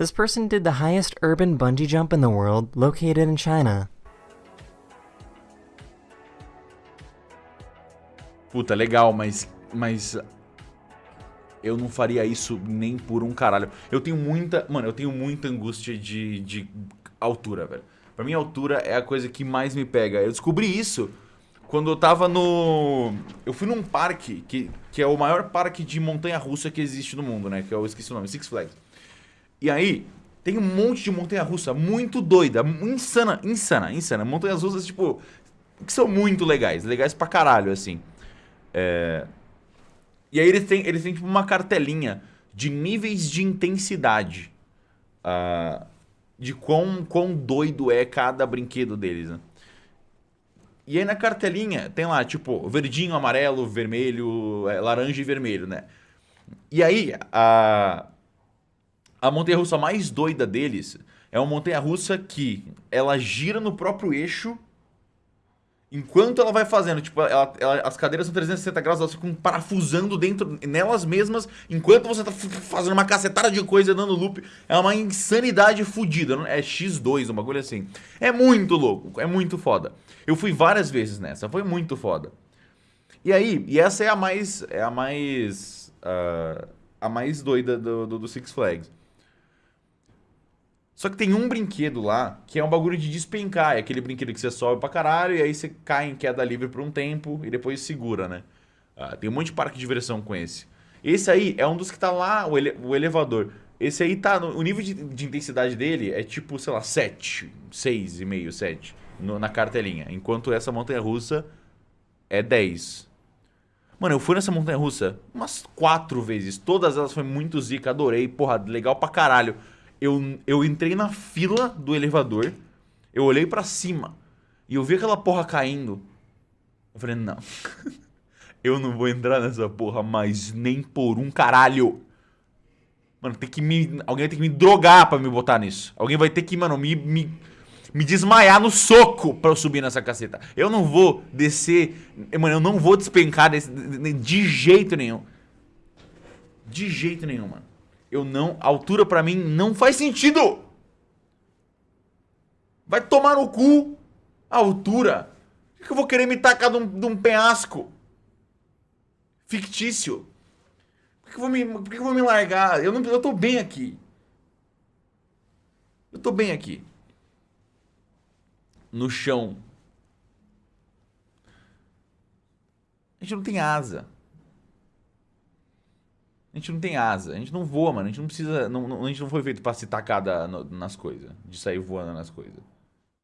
This person did the highest urban bungee jump in the world, located in China. Puta, legal, mas. Mas. Eu não faria isso nem por um caralho. Eu tenho muita. Mano, eu tenho muita angústia de, de altura, velho. Pra mim, altura é a coisa que mais me pega. Eu descobri isso quando eu tava no. Eu fui num parque, que, que é o maior parque de montanha-russa que existe no mundo, né? Que eu esqueci o nome, Six Flags. E aí, tem um monte de montanha-russa muito doida, insana, insana, insana. Montanhas russas, tipo, que são muito legais, legais pra caralho, assim. É... E aí eles têm, eles têm tipo uma cartelinha de níveis de intensidade. Uh, de quão, quão doido é cada brinquedo deles, né? E aí na cartelinha tem lá, tipo, verdinho, amarelo, vermelho, é, laranja e vermelho, né? E aí, a, a montanha-russa mais doida deles é uma montanha-russa que ela gira no próprio eixo enquanto ela vai fazendo. Tipo, ela, ela, as cadeiras são 360 graus, elas ficam parafusando dentro, nelas mesmas, enquanto você tá fazendo uma cacetada de coisa, dando loop. É uma insanidade fodida. É X2, um bagulho assim. É muito louco, é muito foda. Eu fui várias vezes nessa, foi muito foda. E aí, e essa é a mais. É a mais. Uh, a mais doida do, do, do Six Flags. Só que tem um brinquedo lá que é um bagulho de despencar. É aquele brinquedo que você sobe pra caralho e aí você cai em queda livre por um tempo e depois segura, né? Ah, tem um monte de parque de diversão com esse. Esse aí é um dos que tá lá, o, ele o elevador. Esse aí tá. No, o nível de, de, intensidade dele é tipo, sei lá, 7, 6,5, 7 no, na cartelinha. Enquanto essa montanha russa é 10. Mano, eu fui nessa montanha russa umas quatro vezes. Todas elas foi muito zica, adorei. Porra, legal pra caralho eu, eu entrei na fila do elevador, eu olhei para cima e eu vi aquela porra caindo. Eu falei, não. eu não vou entrar nessa porra mais nem por um caralho. Mano, tem que me. Alguém vai ter que me drogar pra me botar nisso. Alguém vai ter que, mano, me, me, me desmaiar no soco pra eu subir nessa caceta. Eu não vou descer. Mano, eu não vou despencar desse, de jeito nenhum. De jeito nenhum, mano. Eu não. Altura pra mim não faz sentido! Vai tomar no cu a altura. Por que eu vou querer me tacar de um, de um penhasco? Fictício. Por que eu vou me, por que eu vou me largar? Eu, não, eu tô bem aqui. Eu tô bem aqui. No chão. A gente não tem asa. A gente não tem asa, a gente não voa, mano. A gente não precisa. Não, não, a gente não foi feito pra se tacar da, no, nas coisas, de sair voando nas coisas.